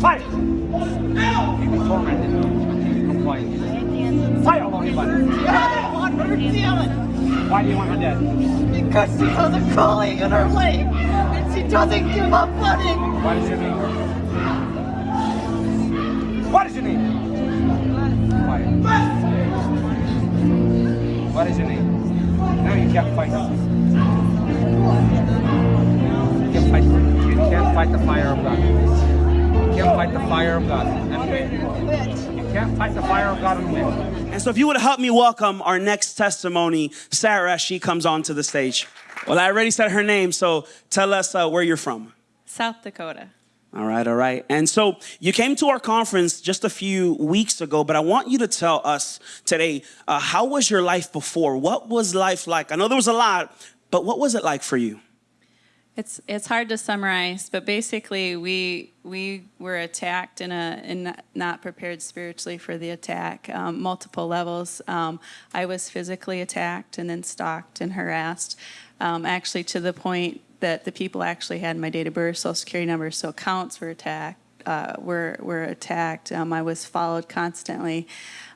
Fight! He was tormented. Complained. Fight all Holy One. I don't want her dead Why do you want her dead? because she has a calling in her life and she doesn't give up it. What is your name? What is your name? Quiet. What is your name? No, you can't fight. You can't fight. You can't fight the fire of God. You can't fight the fire of God and win. You can't fight the fire of God and win. And so if you would help me welcome our next testimony, Sarah, as she comes onto the stage. Well, I already said her name, so tell us uh, where you're from. South Dakota. All right, all right. And so you came to our conference just a few weeks ago, but I want you to tell us today, uh, how was your life before? What was life like? I know there was a lot, but what was it like for you? It's it's hard to summarize, but basically we we were attacked in a in not prepared spiritually for the attack, um, multiple levels. Um, I was physically attacked and then stalked and harassed, um, actually to the point that the people actually had my date of birth, social security number, so accounts were attacked. Uh, were were attacked. Um, I was followed constantly.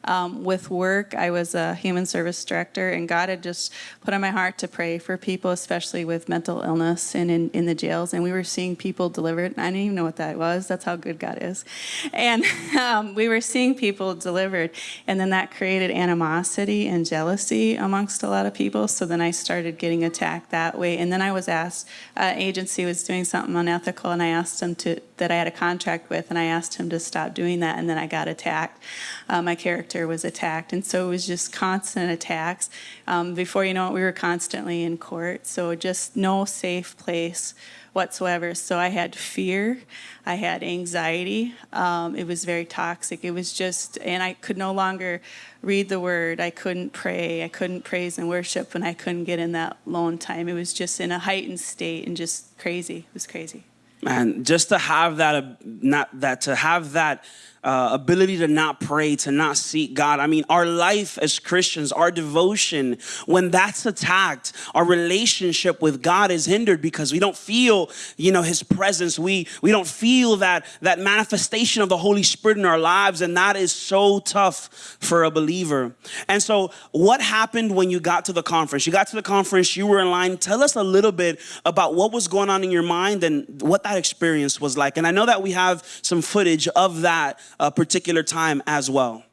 Um, with work, I was a human service director, and God had just put on my heart to pray for people, especially with mental illness and in, in the jails. And we were seeing people delivered. I didn't even know what that was. That's how good God is. And um, we were seeing people delivered, and then that created animosity and jealousy amongst a lot of people. So then I started getting attacked that way. And then I was asked, uh, agency was doing something unethical, and I asked them to that I had a contract with, and I asked him to stop doing that, and then I got attacked. Uh, my character was attacked, and so it was just constant attacks. Um, before you know it, we were constantly in court, so just no safe place whatsoever. So I had fear, I had anxiety. Um, it was very toxic. It was just, and I could no longer read the word. I couldn't pray. I couldn't praise and worship and I couldn't get in that lone time. It was just in a heightened state and just crazy. It was crazy. Man, just to have that, uh, not that, to have that uh, ability to not pray, to not seek God. I mean, our life as Christians, our devotion, when that's attacked, our relationship with God is hindered because we don't feel, you know, His presence. We we don't feel that that manifestation of the Holy Spirit in our lives, and that is so tough for a believer. And so, what happened when you got to the conference? You got to the conference, you were in line. Tell us a little bit about what was going on in your mind and what that experience was like. And I know that we have some footage of that a particular time as well?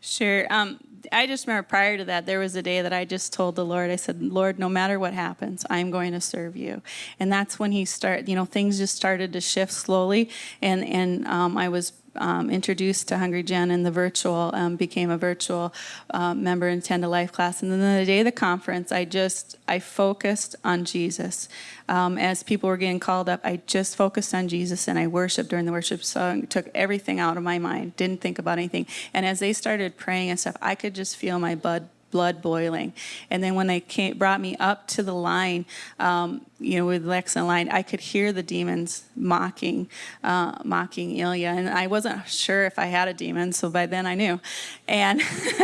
Sure. Um, I just remember prior to that, there was a day that I just told the Lord, I said, Lord, no matter what happens, I'm going to serve you. And that's when he started, you know, things just started to shift slowly. And, and um, I was um, introduced to Hungry Gen and the virtual, um, became a virtual um, member in 10 to Life class. And then the day of the conference, I just, I focused on Jesus. Um, as people were getting called up, I just focused on Jesus and I worshiped during the worship song, took everything out of my mind, didn't think about anything. And as they started praying and stuff, I could just feel my blood blood boiling. And then when they came, brought me up to the line, um, you know, with Lex and line, I could hear the demons mocking, uh, mocking Ilya. And I wasn't sure if I had a demon, so by then I knew. And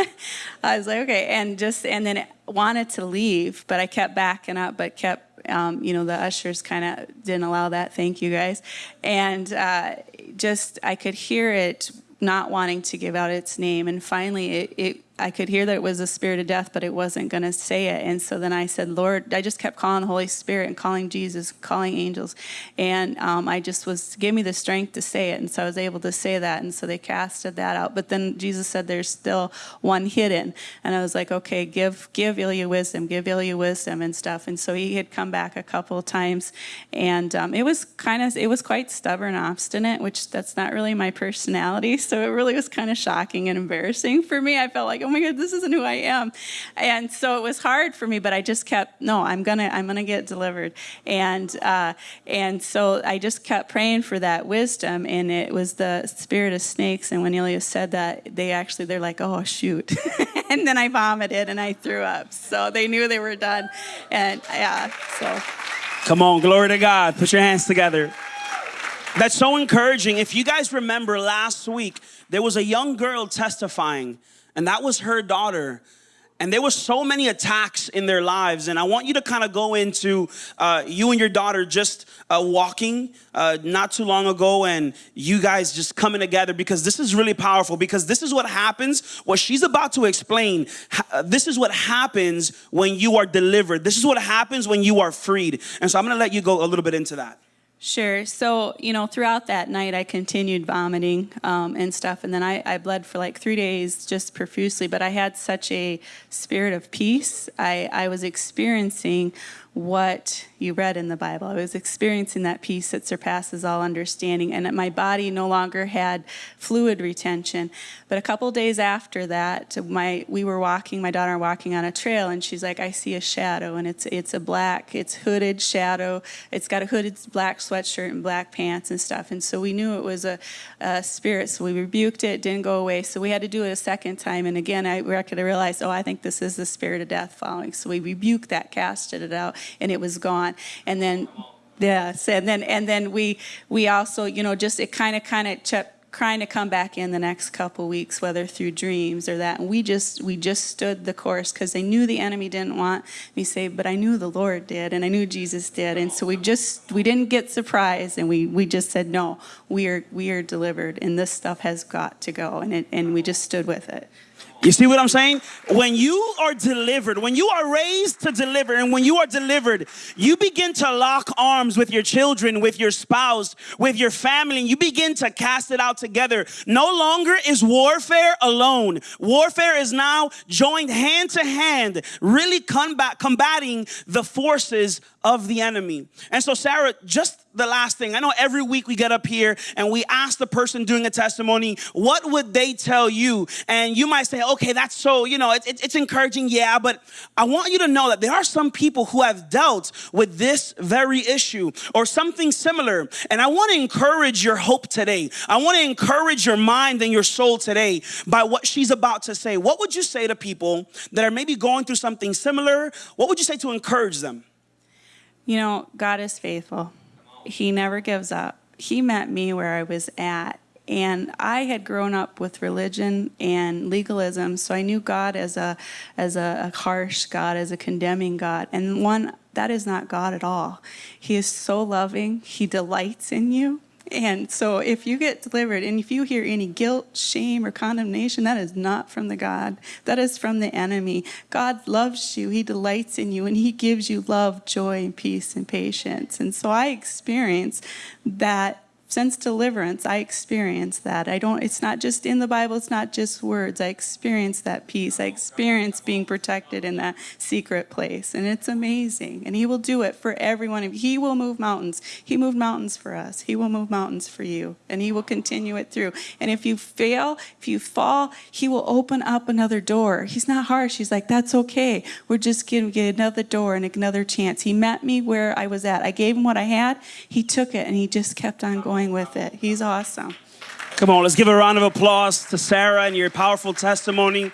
I was like, okay. And just, and then wanted to leave, but I kept backing up, but kept um, you know, the ushers kind of didn't allow that. Thank you guys. And uh, just, I could hear it not wanting to give out its name. And finally, it, it I could hear that it was a spirit of death, but it wasn't going to say it. And so then I said, Lord, I just kept calling the Holy Spirit and calling Jesus, calling angels. And um, I just was, give me the strength to say it. And so I was able to say that. And so they casted that out. But then Jesus said, there's still one hidden. And I was like, okay, give, give Ilya wisdom, give Ilya wisdom and stuff. And so he had come back a couple times. And um, it was kind of, it was quite stubborn, obstinate, which that's not really my personality. So it really was kind of shocking and embarrassing for me. I felt like, oh my God, this isn't who I am. And so it was hard for me, but I just kept, no, I'm gonna, I'm gonna get delivered. And, uh, and so I just kept praying for that wisdom and it was the spirit of snakes. And when Elias said that, they actually, they're like, oh, shoot. and then I vomited and I threw up. So they knew they were done. And yeah, so. Come on, glory to God. Put your hands together. That's so encouraging. If you guys remember last week, there was a young girl testifying and that was her daughter. and there were so many attacks in their lives. And I want you to kind of go into uh, you and your daughter just uh, walking uh, not too long ago, and you guys just coming together because this is really powerful. Because this is what happens. What she's about to explain. This is what happens when you are delivered. This is what happens when you are freed. And so I'm going to let you go a little bit into that. Sure. So, you know, throughout that night, I continued vomiting um, and stuff. And then I, I bled for like three days just profusely. But I had such a spirit of peace. I, I was experiencing what you read in the Bible. I was experiencing that peace that surpasses all understanding. And that my body no longer had fluid retention. But a couple days after that, my we were walking, my daughter walking on a trail, and she's like, I see a shadow, and it's it's a black, it's hooded shadow. It's got a hooded black sweatshirt and black pants and stuff. And so we knew it was a, a spirit. So we rebuked it, didn't go away. So we had to do it a second time. And again, I realized, oh, I think this is the spirit of death following. So we rebuked that, casted it out, and it was gone. And then Yes, and then and then we we also you know just it kind of kind of kept trying to come back in the next couple weeks, whether through dreams or that. And we just we just stood the course because they knew the enemy didn't want me saved, but I knew the Lord did, and I knew Jesus did, and so we just we didn't get surprised, and we we just said no, we are we are delivered, and this stuff has got to go, and it and we just stood with it. You see what I'm saying? When you are delivered, when you are raised to deliver, and when you are delivered, you begin to lock arms with your children, with your spouse, with your family, and you begin to cast it out together. No longer is warfare alone. Warfare is now joined hand to hand, really combat, combating the forces of the enemy. And so, Sarah, just the last thing. I know every week we get up here and we ask the person doing a testimony, what would they tell you? And you might say, okay, that's so, you know, it's, it's, it's encouraging, yeah, but I want you to know that there are some people who have dealt with this very issue or something similar. And I want to encourage your hope today. I want to encourage your mind and your soul today by what she's about to say. What would you say to people that are maybe going through something similar? What would you say to encourage them? You know, God is faithful. He never gives up. He met me where I was at. And I had grown up with religion and legalism, so I knew God as a as a, a harsh God, as a condemning God. And one that is not God at all. He is so loving. He delights in you. And so if you get delivered and if you hear any guilt, shame, or condemnation, that is not from the God. That is from the enemy. God loves you. He delights in you and he gives you love, joy, and peace and patience. And so I experience that since deliverance i experience that. I don't it's not just in the bible it's not just words. I experience that peace. I experience being protected in that secret place and it's amazing. And he will do it for every one of you. He will move mountains. He moved mountains for us. He will move mountains for you and he will continue it through. And if you fail if you fall he will open up another door. He's not harsh. He's like that's okay. We're just going to get another door and another chance. He met me where i was at. I gave him what i had. He took it and he just kept on going with it. He's awesome. Come on, let's give a round of applause to Sarah and your powerful testimony.